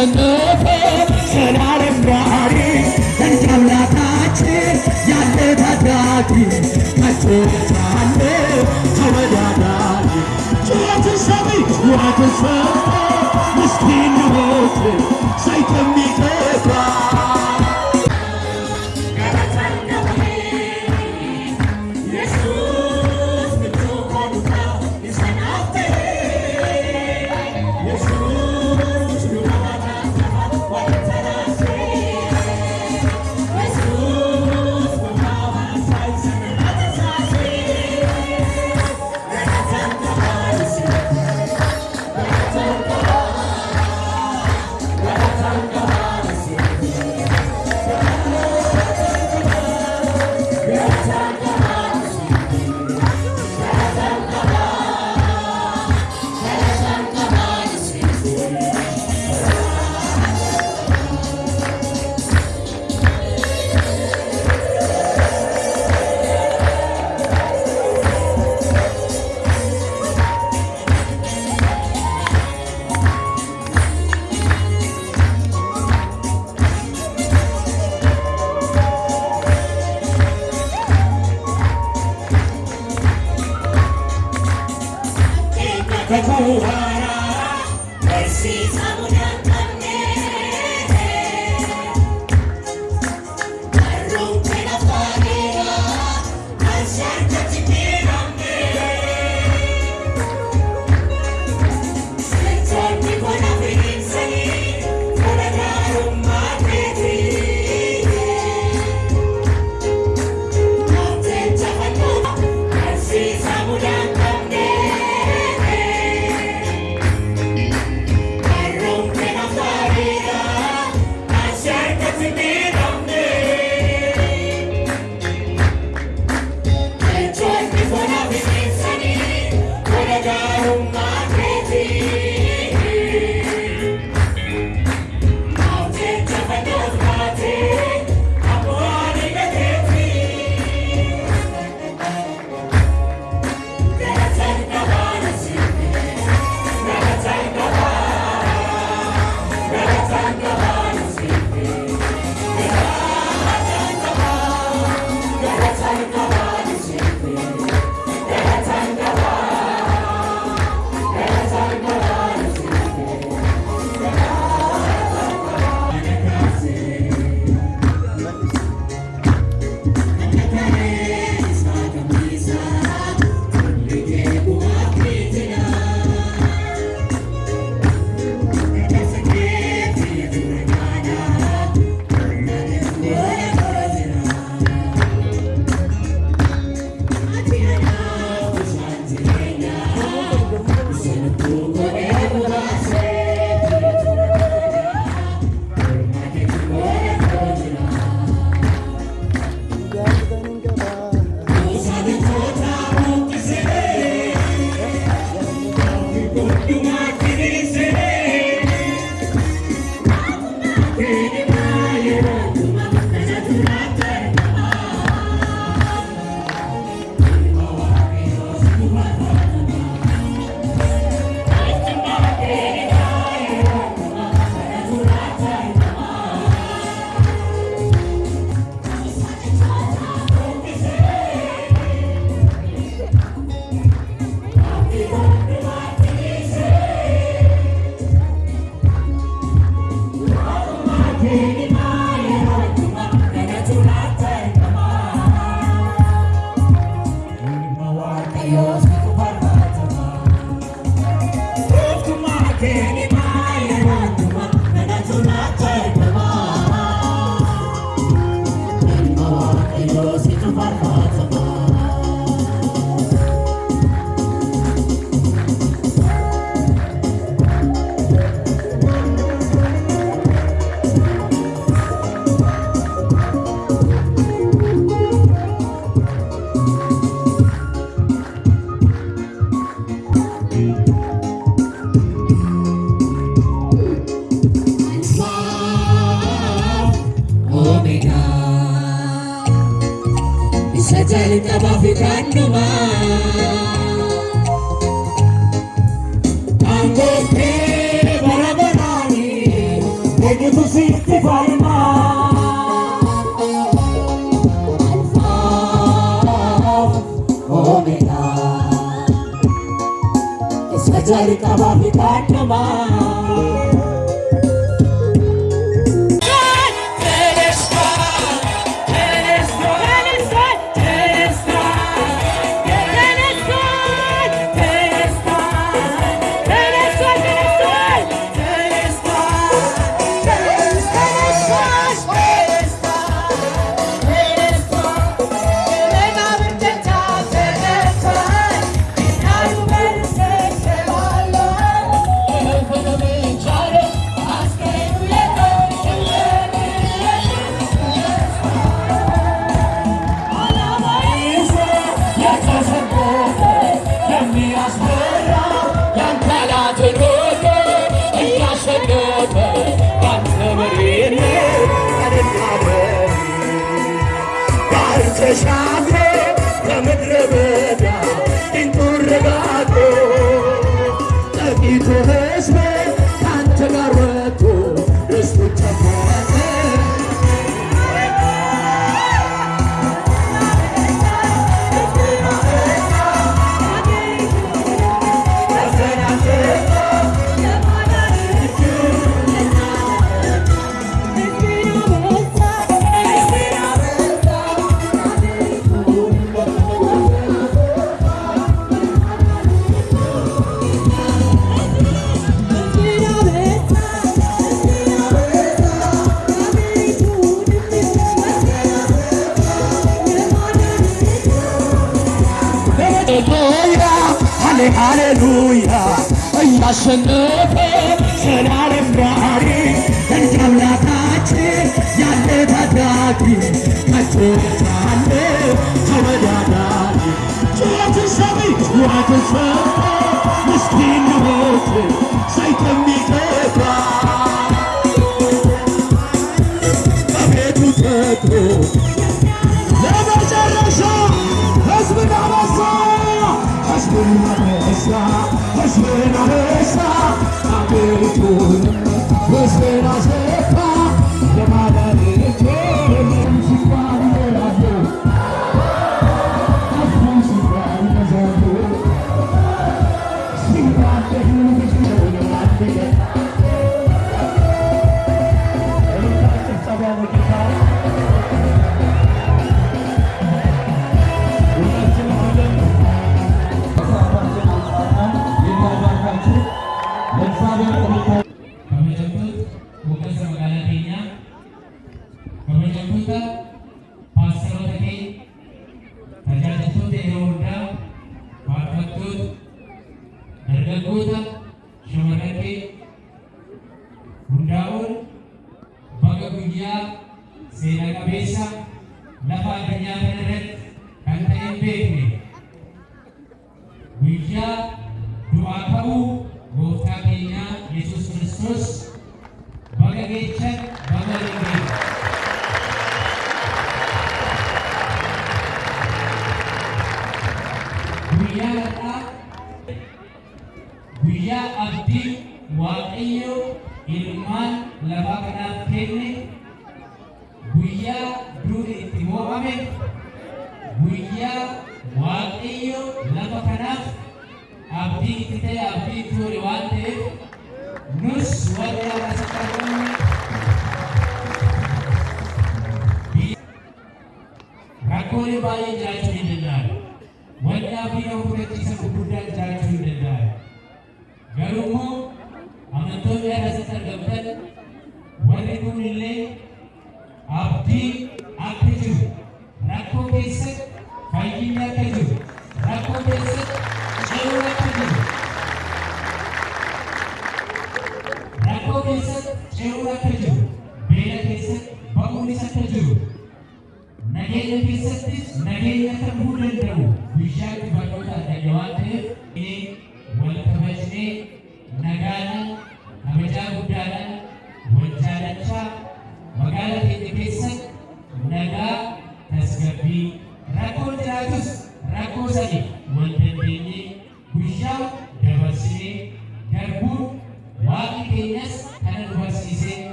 to know. በኩሃራ በዚህ ሳሙና pessoas keessatti ce'uun akka jiru, beela keessatti ba'uunis akka jiru, nageenya keessatti nageenya akka ta'uu danda'u guyyaa dhibatoota adda waan ta'eef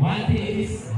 Mate.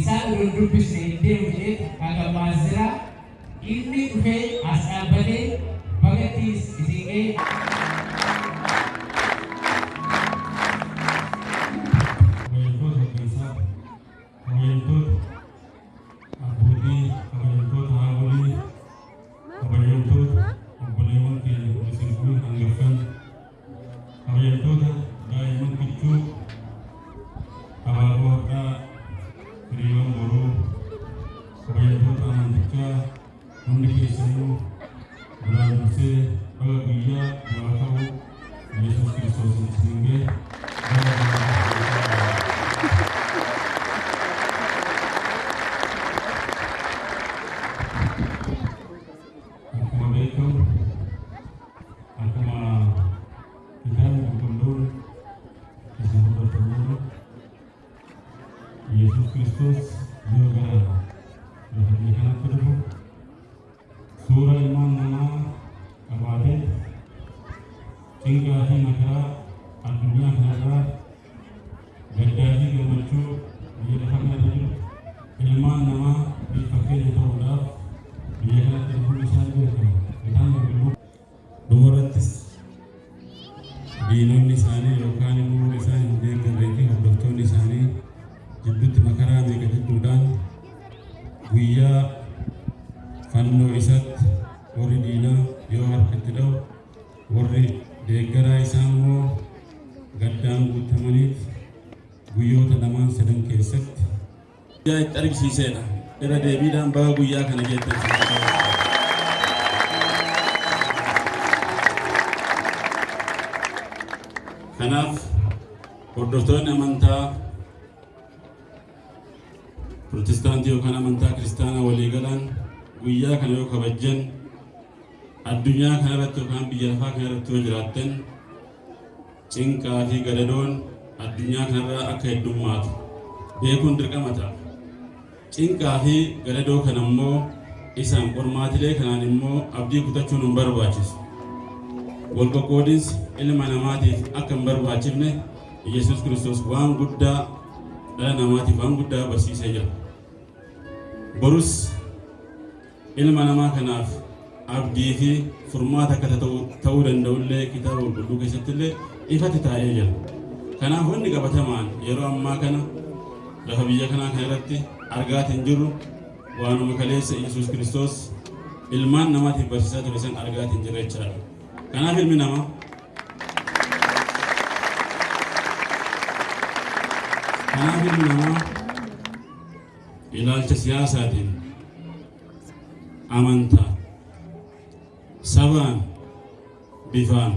Isaan duraan dubbisne hin deemu jedhee hagamaa jira inni dhufee ኢየሱስ ክርስቶስ ዮጋራ ለፈድሊ ከናት ዱፉ ሱራ ኢማን ነማ ቀባቴ ጭንቃፊ መከራ አዱኛ ከነራ guyyaa itti argisiisedha. Irra deebiidhaan baga guyyaa kana geettan. Kanaaf hordoftoonni amantaa Pirotestaantii yookaan amantaa kiristaanaa waliigalaan guyyaa kana yoo kabajjan addunyaa kanarratti yookaan biyya lafaa kanarratti yoo jiraattan cinqaa fi gadadoon addunyaa kanarraa akka heddummaatu beekuun. Cinqaa fi gadadoo kana immoo isaan qormaatilee kanaan immoo abdii kutachuun hin barbaachisu. Wal qoqqoodinsi ilma namaatiif akka hin barbaachifne Yesuus Kiristoos waan guddaa dhala namaatiif waan guddaa barsiisee jira. Borus ilma namaa kanaaf abdii fi furmaata akka ta'uu danda'ullee kitaaba qulqulluu keessatti illee ifatti taa'ee jira. Kanaaf wanni qabatamaan yeroo ammaa kana lafa biyya kanaa kana irratti argaatiin jirru waanuma kaleessa Yesuus Kiristoos ilmaan namaatiif barsiisaa ture san argaatiin jira jechaadha. Kanaaf ilmi namaa kanaaf ilmi namaa ilaalcha siyaasaatiin amantaa sabaan bifaan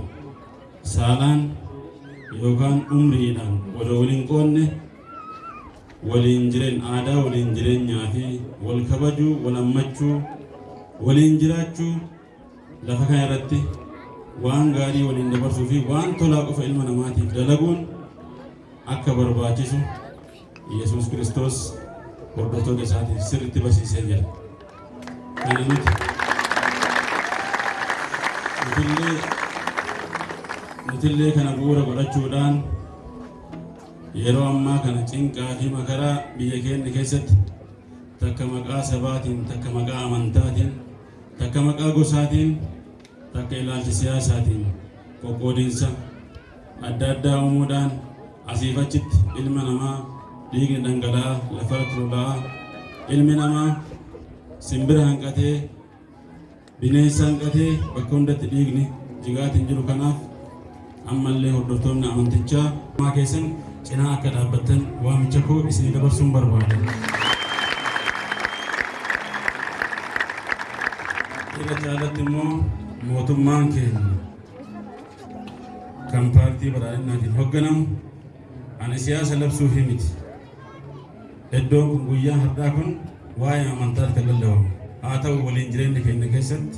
saalaan yookaan umriidhaan wal waliin qoonne waliin jireen aadaa waliin jireenyaa fi wal kabajuu wal hammachuu waliin jiraachuu lafa kana irratti waan gaarii waliin dabarsuu fi waan tolaa qofa ilma namaatiif dalaguun akka barbaachisu Yesuus Kiristoos hordoftoota isaatiif sirriitti barsiisee jira. Kana nuti nutillee kana bu'uura godhachuudhaan yeroo ammaa kana cinqaa fi makaraa biyya keenya keessatti takka maqaa sabaatiin takka maqaa amantaatiin takka maqaa gosaatiin takka ilaalcha siyaasaatiin qoqqoodinsa adda addaa uumuudhaan asiif achitti ilma namaa dhiigni dhangala'aa lafarratti lola'aa ilmi namaa simbira hanqatee bineensa hanqatee bakka hundatti dhiigni jigaatiin jiru kanaaf ammallee hordoftoonni amantichaa maa keessan cinaa akka dhaabbattan waamicha koo isinii dabarsuun barbaada. Irra caalatti immoo mootummaan keenya kan paartii badhaadhinaatiin hoogganamu ani siyaasa labsuuf miti. Iddoon kun guyyaa har'aa kun waa'ee amantaatti kan lallabamu. Haa ta'u waliin jireenya keenya keessatti